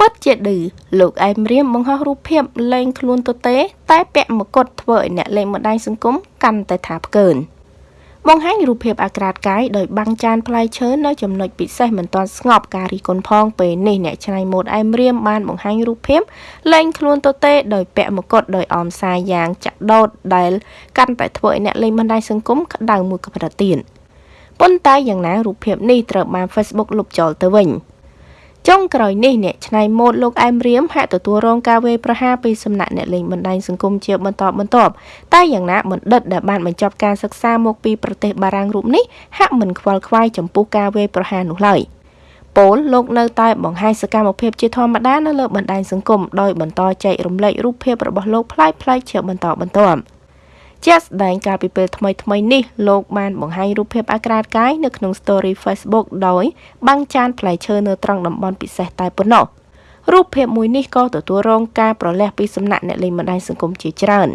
ពិតជាឌឺលោកអែមរៀមបង្ហោះរូបភាពលេងខ្លួនទទេ តែពាក់មកុដធ្វើឲ្យអ្នកលេងបណ្ដាញសង្គមកាន់តែថាផ្កើនបង្ហាញរូបភាពអាក្រាតកាយដោយបាំងចានផ្លែឈើនៅចំណុចពិសេសមិនទាន់ស្ងប់ការរីគុណផងពេលនេះអ្នកច្នៃម៉ូដអែមរៀមបានបង្ហាញរូបភាពលេងខ្លួនទទេដោយពាក់មកុដដោយអមសាយយ៉ាងចាក់ដោតដែលកាន់តែធ្វើឲ្យអ្នកលេងបណ្ដាញសង្គមក្តៅមួយកម្រិតទៀតប៉ុន្តែយ៉ាងណារូបភាពនេះត្រូវបាន Facebook លុបចោលទៅវិញ។ ចុងក្រោយនេះអ្នកច្នៃម៉ូដលោកអែមរៀមហាក់ទទួលរងការវេប្រហារពីសំណាក់អ្នកលេងបណ្ដាញសង្គមជាបន្តបន្ទាប់តែយ៉ាងណាបណ្ឌិតដែលបានបញ្ចប់ការសិក្សាមកពីប្រទេសបារាំងរូបនេះហាក់មិនខ្វល់ខ្វាយចំពោះការវេប្រហារនោះឡើយពលលោកនៅតែបង្ហាញសកម្មភាពជាធម្មតានៅលើបណ្ដាញសង្គមដោយបន្តចែករំលែករូបភាពរបស់លោកផ្លាយៗជាបន្តបន្ទាប់ ជាក់ស្ដែងកាលពីពេលថ្មីថ្មីនេះលោកបានបង្ហាញរូបភាពអាក្រាតកាយនៅក្នុង Story Facebook ដោយបាំងចានផ្លែឈើនៅត្រង់តំបន់ពិសេសតែប៉ុណ្ណោះរូបភាពមួយនេះក៏ទទួលរងការប្រលះពីសំណាក់អ្នកលេងបណ្ដាញសង្គមជាច្រើន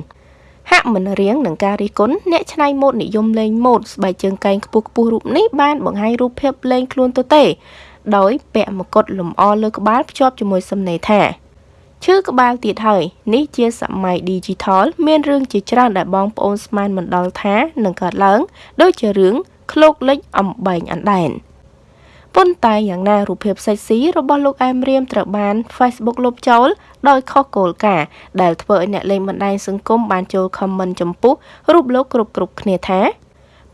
ហាក់មិនរៀងនឹងការរិះគន់អ្នកច្នៃម៉ូដនិយមលេងម៉ូដស្បែកជើងកែងខ្ពស់ខ្ពស់រូបនេះបានបង្ហាញរូបភាពលេងខ្លួនទទេ ដោយពាក់មកុដលម្អលើក្បាលភ្ជាប់ជាមួយសំណេរថា ឈឺក្បាលទៀតហើយនេះជាសម័យ Digital មានរឿងជាច្រើនដែលបងប្អូនស្មានមិនដល់ថានឹងកើតឡើង ដូចជារឿងឃ្លោកលិចអំបែងអណ្ដែនប៉ុន្តែយ៉ាងណារូបភាពសេកស៊ីរបស់លោកអែមរៀមត្រូវបាន Facebook លុបចោលដោយខុសគោលការណ៍ដែលធ្វើឲ្យអ្នកលេងបណ្ដាញសង្គមបានចូល comment ចំពោះរូបលោកគ្រប់គ្រប់គ្នាថា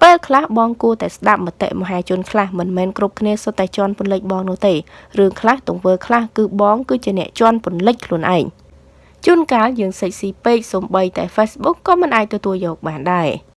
ពេលខ្លះបងគួរតែស្ដាប់មតិមហាជនខ្លះមិនមែនគ្រប់គ្នាសុទ្ធតែជន់ពន្លិចបងនោះទេរឿងខ្លះទង្វើខ្លះគឺបងគឺជាអ្នកជន់ពន្លិចខ្លួនឯងជួនកាលយើងសិចស៊ីពេកសំបីតែ Facebook ក៏មិនអាចទទួលយកបានដែរ